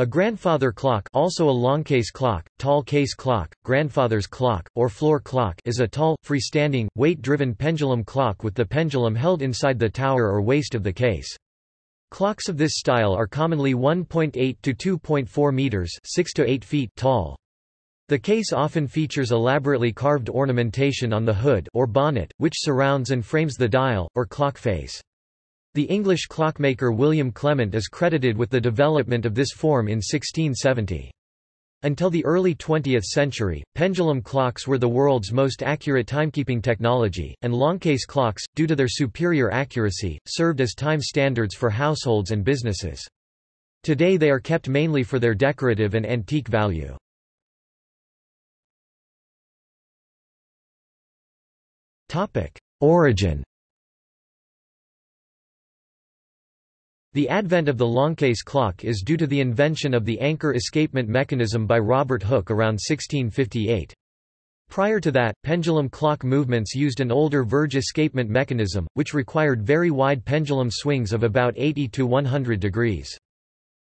A grandfather clock also a long case clock, tall case clock, grandfather's clock, or floor clock is a tall, freestanding, weight-driven pendulum clock with the pendulum held inside the tower or waist of the case. Clocks of this style are commonly 1.8 to 2.4 meters 6 to 8 feet tall. The case often features elaborately carved ornamentation on the hood or bonnet, which surrounds and frames the dial, or clock face. The English clockmaker William Clement is credited with the development of this form in 1670. Until the early 20th century, pendulum clocks were the world's most accurate timekeeping technology, and longcase clocks, due to their superior accuracy, served as time standards for households and businesses. Today they are kept mainly for their decorative and antique value. Origin The advent of the longcase clock is due to the invention of the anchor escapement mechanism by Robert Hooke around 1658. Prior to that, pendulum clock movements used an older verge escapement mechanism, which required very wide pendulum swings of about 80 to 100 degrees.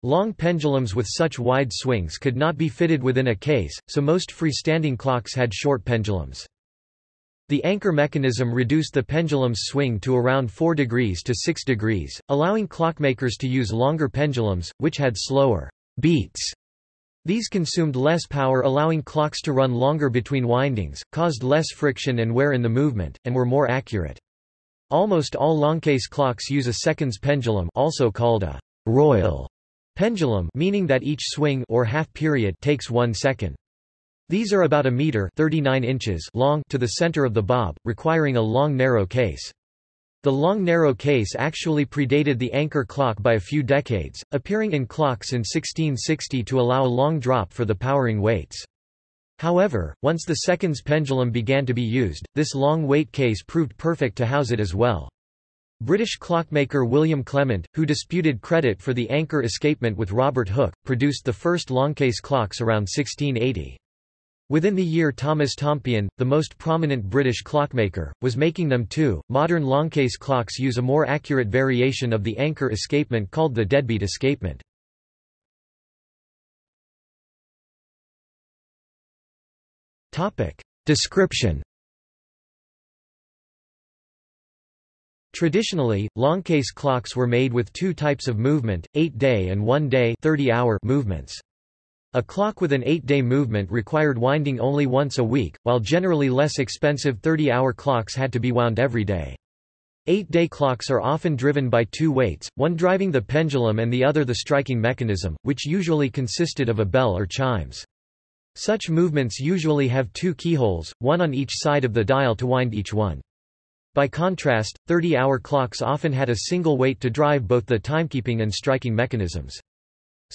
Long pendulums with such wide swings could not be fitted within a case, so most freestanding clocks had short pendulums. The anchor mechanism reduced the pendulum's swing to around 4 degrees to 6 degrees, allowing clockmakers to use longer pendulums, which had slower beats. These consumed less power allowing clocks to run longer between windings, caused less friction and wear in the movement, and were more accurate. Almost all longcase clocks use a seconds pendulum also called a royal pendulum meaning that each swing or half period takes one second. These are about a meter 39 inches long to the center of the bob, requiring a long narrow case. The long narrow case actually predated the anchor clock by a few decades, appearing in clocks in 1660 to allow a long drop for the powering weights. However, once the seconds pendulum began to be used, this long weight case proved perfect to house it as well. British clockmaker William Clement, who disputed credit for the anchor escapement with Robert Hooke, produced the first longcase clocks around 1680. Within the year Thomas Tompion, the most prominent British clockmaker, was making them too. Modern longcase clocks use a more accurate variation of the anchor escapement called the deadbeat escapement. Topic: Description. Traditionally, longcase clocks were made with two types of movement, 8-day and 1-day movements. A clock with an eight-day movement required winding only once a week, while generally less expensive 30-hour clocks had to be wound every day. Eight-day clocks are often driven by two weights, one driving the pendulum and the other the striking mechanism, which usually consisted of a bell or chimes. Such movements usually have two keyholes, one on each side of the dial to wind each one. By contrast, 30-hour clocks often had a single weight to drive both the timekeeping and striking mechanisms.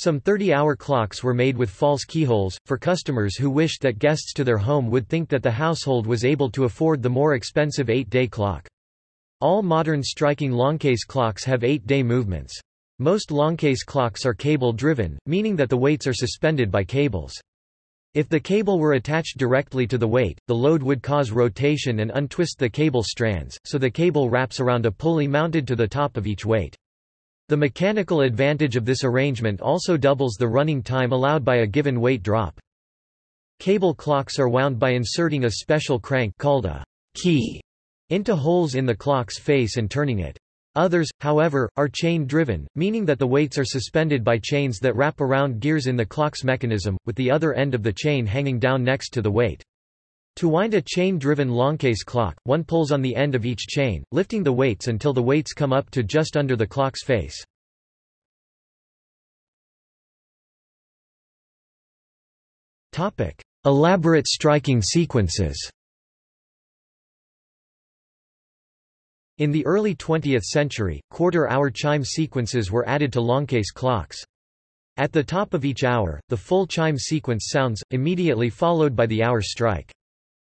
Some 30-hour clocks were made with false keyholes, for customers who wished that guests to their home would think that the household was able to afford the more expensive eight-day clock. All modern striking longcase clocks have eight-day movements. Most longcase clocks are cable-driven, meaning that the weights are suspended by cables. If the cable were attached directly to the weight, the load would cause rotation and untwist the cable strands, so the cable wraps around a pulley mounted to the top of each weight. The mechanical advantage of this arrangement also doubles the running time allowed by a given weight drop. Cable clocks are wound by inserting a special crank called a key into holes in the clock's face and turning it. Others, however, are chain-driven, meaning that the weights are suspended by chains that wrap around gears in the clock's mechanism, with the other end of the chain hanging down next to the weight. To wind a chain-driven longcase clock, one pulls on the end of each chain, lifting the weights until the weights come up to just under the clock's face. Elaborate striking sequences In the early 20th century, quarter-hour chime sequences were added to longcase clocks. At the top of each hour, the full chime sequence sounds, immediately followed by the hour strike.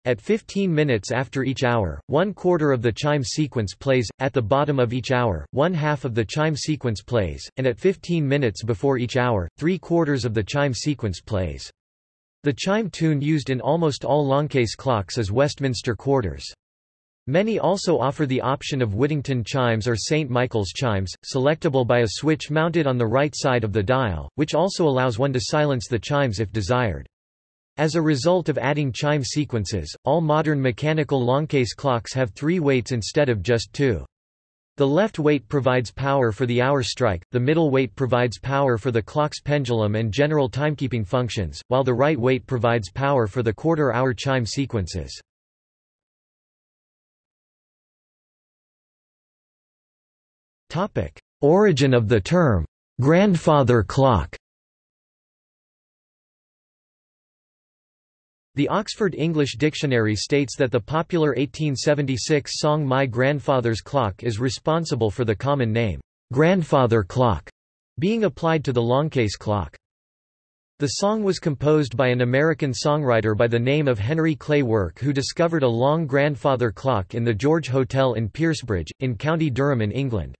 At 15 minutes after each hour, one quarter of the chime sequence plays, at the bottom of each hour, one half of the chime sequence plays, and at 15 minutes before each hour, three quarters of the chime sequence plays. The chime tune used in almost all longcase clocks is Westminster quarters. Many also offer the option of Whittington chimes or St. Michael's chimes, selectable by a switch mounted on the right side of the dial, which also allows one to silence the chimes if desired. As a result of adding chime sequences, all modern mechanical longcase clocks have three weights instead of just two. The left weight provides power for the hour strike, the middle weight provides power for the clock's pendulum and general timekeeping functions, while the right weight provides power for the quarter-hour chime sequences. Origin of the term grandfather clock. The Oxford English Dictionary states that the popular 1876 song My Grandfather's Clock is responsible for the common name, grandfather clock, being applied to the longcase clock. The song was composed by an American songwriter by the name of Henry Clay Work who discovered a long grandfather clock in the George Hotel in Piercebridge, in County Durham in England.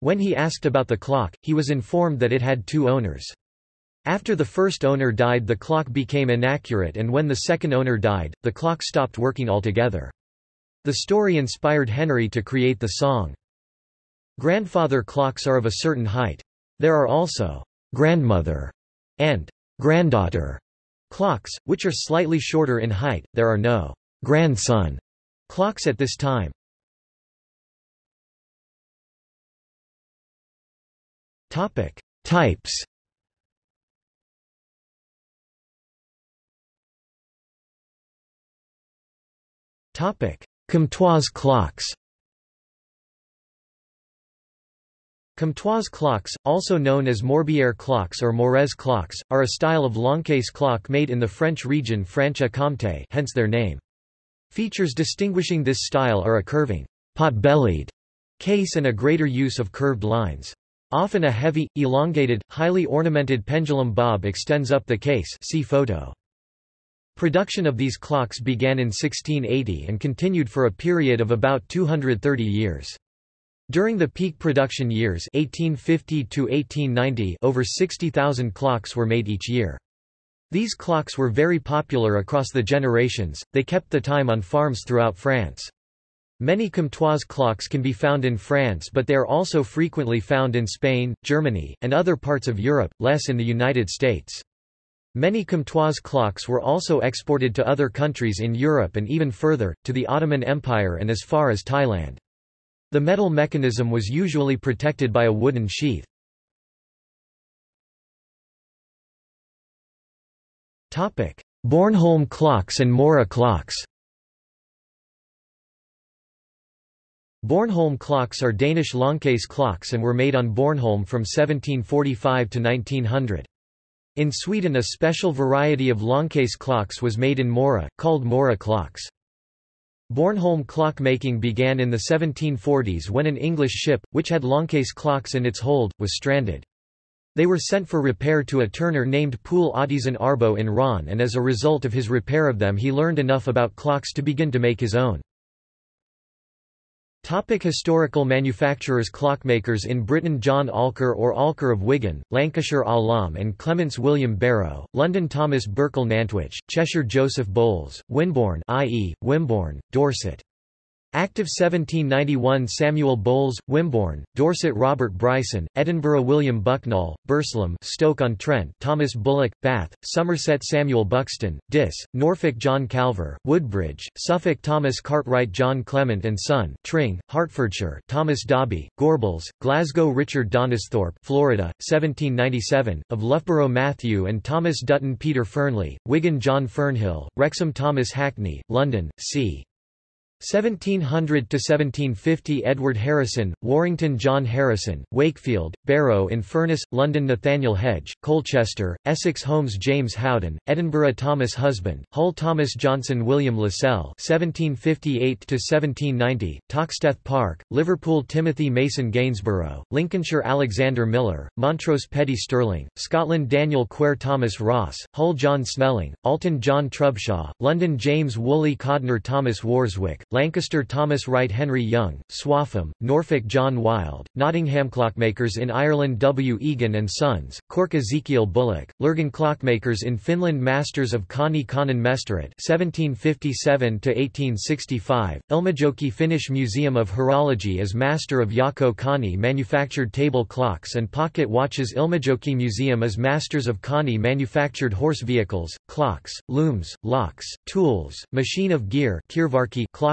When he asked about the clock, he was informed that it had two owners. After the first owner died the clock became inaccurate and when the second owner died, the clock stopped working altogether. The story inspired Henry to create the song. Grandfather clocks are of a certain height. There are also grandmother and granddaughter clocks, which are slightly shorter in height. There are no grandson clocks at this time. Topic: Types. Topic: Comtoise clocks. Comtoise clocks, also known as Morbière clocks or Morez clocks, are a style of longcase clock made in the French region Franche-Comté hence their name. Features distinguishing this style are a curving, pot-bellied case and a greater use of curved lines. Often a heavy, elongated, highly ornamented pendulum bob extends up the case see photo. Production of these clocks began in 1680 and continued for a period of about 230 years. During the peak production years 1850 to 1890 over 60,000 clocks were made each year. These clocks were very popular across the generations, they kept the time on farms throughout France. Many Comtoise clocks can be found in France but they are also frequently found in Spain, Germany, and other parts of Europe, less in the United States. Many Comtoise clocks were also exported to other countries in Europe and even further, to the Ottoman Empire and as far as Thailand. The metal mechanism was usually protected by a wooden sheath. Bornholm clocks and Mora clocks Bornholm clocks are Danish longcase clocks and were made on Bornholm from 1745 to 1900. In Sweden a special variety of longcase clocks was made in Mora, called Mora clocks. Bornholm clock making began in the 1740s when an English ship, which had longcase clocks in its hold, was stranded. They were sent for repair to a turner named Poul Ottesen Arbo in Rønne and as a result of his repair of them he learned enough about clocks to begin to make his own. Topic historical manufacturers Clockmakers in Britain John Alker or Alker of Wigan, Lancashire Alam and Clements William Barrow, London Thomas Burkle Nantwich, Cheshire Joseph Bowles, Winborne i.e., Wimborne, Dorset. Active 1791 Samuel Bowles, Wimborne, Dorset Robert Bryson, Edinburgh William Bucknall, Burslem Stoke-on-Trent Thomas Bullock, Bath, Somerset Samuel Buxton, Diss, Norfolk John Calver, Woodbridge, Suffolk Thomas Cartwright John Clement and Son, Tring, Hertfordshire Thomas Dobby, Gorbals, Glasgow Richard Donisthorpe Florida, 1797, of Loughborough Matthew and Thomas Dutton Peter Fearnley, Wigan John Fernhill, Wrexham Thomas Hackney, London, c. 1700–1750 Edward Harrison, Warrington John Harrison, Wakefield, Barrow in Furness, London Nathaniel Hedge, Colchester, Essex Holmes James Howden, Edinburgh Thomas Husband, Hull Thomas Johnson William Lassell 1758 to 1790 Toxteth Park, Liverpool Timothy Mason Gainsborough, Lincolnshire Alexander Miller, Montrose Petty Stirling, Scotland Daniel Quare Thomas Ross, Hull John Snelling, Alton John Trubshaw, London James Woolley Codnor Thomas Worswick, Lancaster Thomas Wright Henry Young, Swaffham, Norfolk John Wild, Nottingham Clockmakers in Ireland W. Egan and Sons, Cork Ezekiel Bullock, Lurgan Clockmakers in Finland Masters of Koni Konen Mestaret 1757–1865, Ilmajoki Finnish Museum of Horology as Master of Jaakko Kani manufactured table clocks and pocket watches Ilmajoki Museum as Masters of Kani manufactured horse vehicles, clocks, looms, locks, tools, machine of gear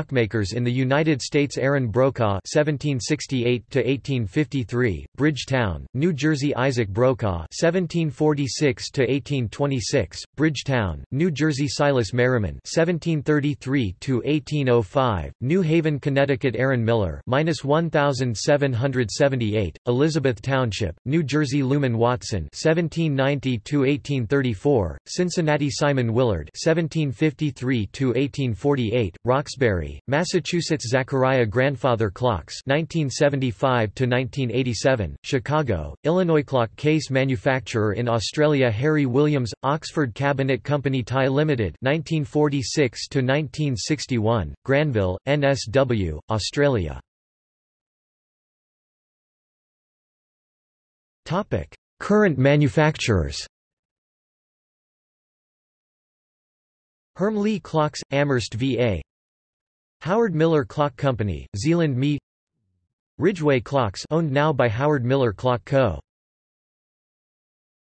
clockmakers in the United States Aaron Brokaw (1768–1853), Bridgetown, New Jersey Isaac Brokaw (1746–1826), Bridgetown, New Jersey Silas Merriman (1733–1805), New Haven, Connecticut Aaron Miller (1778), Elizabeth Township, New Jersey Luman Watson (1790–1834), Cincinnati Simon Willard (1753–1848), Roxbury, Massachusetts Zachariah Grandfather Clocks 1975–1987, Chicago, Illinois Clock Case Manufacturer in Australia Harry Williams, Oxford Cabinet Company Thai Limited 1946 to 1961, Granville, NSW, Australia. Topic: Current manufacturers. Hermle Clocks, Amherst VA Howard Miller Clock Company, Zeeland Me Ridgeway Clocks owned now by Howard Miller Clock Co.